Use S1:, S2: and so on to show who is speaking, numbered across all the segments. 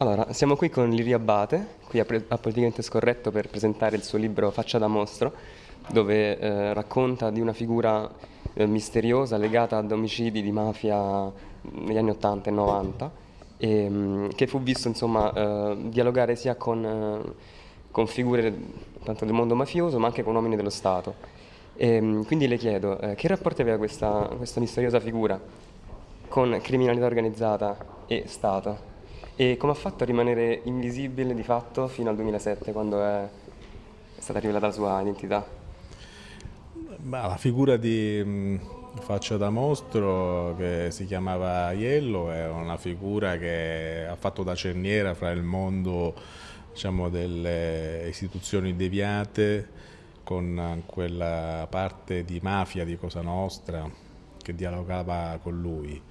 S1: Allora, siamo qui con Liria Abate, qui a, a Politicamente Scorretto per presentare il suo libro Faccia da mostro, dove eh, racconta di una figura eh, misteriosa legata ad omicidi di mafia negli anni 80 e 90, e, mh, che fu visto insomma eh, dialogare sia con, eh, con, figure tanto del mondo mafioso ma anche con uomini dello Stato. E, mh, quindi le chiedo, eh, che rapporto aveva questa, questa misteriosa figura con criminalità organizzata e Stato? E come ha fatto a rimanere invisibile di fatto fino al 2007, quando è stata rivelata la sua identità?
S2: Ma la figura di mh, Faccia da Mostro, che si chiamava Iello, è una figura che ha fatto da cerniera fra il mondo diciamo, delle istituzioni deviate con quella parte di mafia di Cosa Nostra che dialogava con lui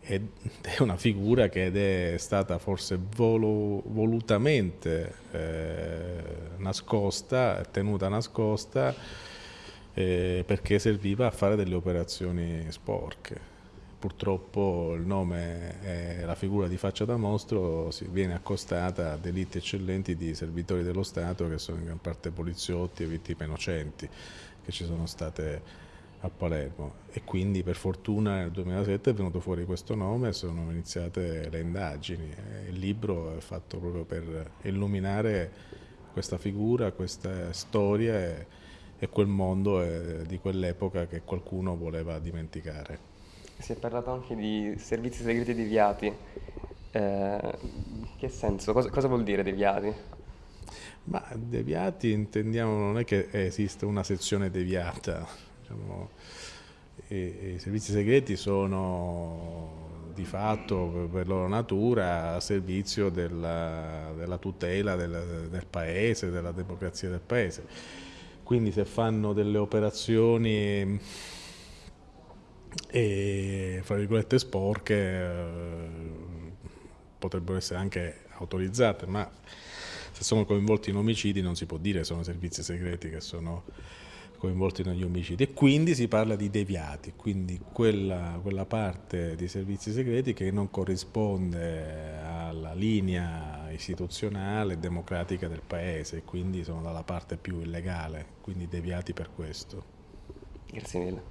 S2: ed è una figura che è stata forse volo, volutamente eh, nascosta, tenuta nascosta eh, perché serviva a fare delle operazioni sporche. Purtroppo il nome e la figura di faccia da mostro viene accostata a delitti eccellenti di servitori dello Stato che sono in gran parte poliziotti e vittime innocenti che ci sono state a Palermo e quindi per fortuna nel 2007 è venuto fuori questo nome e sono iniziate le indagini. Il libro è fatto proprio per illuminare questa figura, questa storia e, e quel mondo e, di quell'epoca che qualcuno voleva dimenticare.
S1: Si è parlato anche di servizi segreti deviati. Eh, che senso? Cosa, cosa vuol dire deviati?
S2: Ma deviati intendiamo non è che esiste una sezione deviata, Diciamo, i, servizi segreti sono di fatto per loro natura a servizio della, della tutela del, del, paese, della democrazia del paese. Quindi se fanno delle operazioni e, fra virgolette sporche eh, potrebbero essere anche autorizzate, ma se sono coinvolti in omicidi non si può dire che sono servizi segreti che sono coinvolti negli omicidi e quindi si parla di deviati, quindi quella, quella parte di servizi segreti che non corrisponde alla linea istituzionale e democratica del paese quindi sono dalla parte più illegale, quindi deviati per questo.
S1: Grazie mille.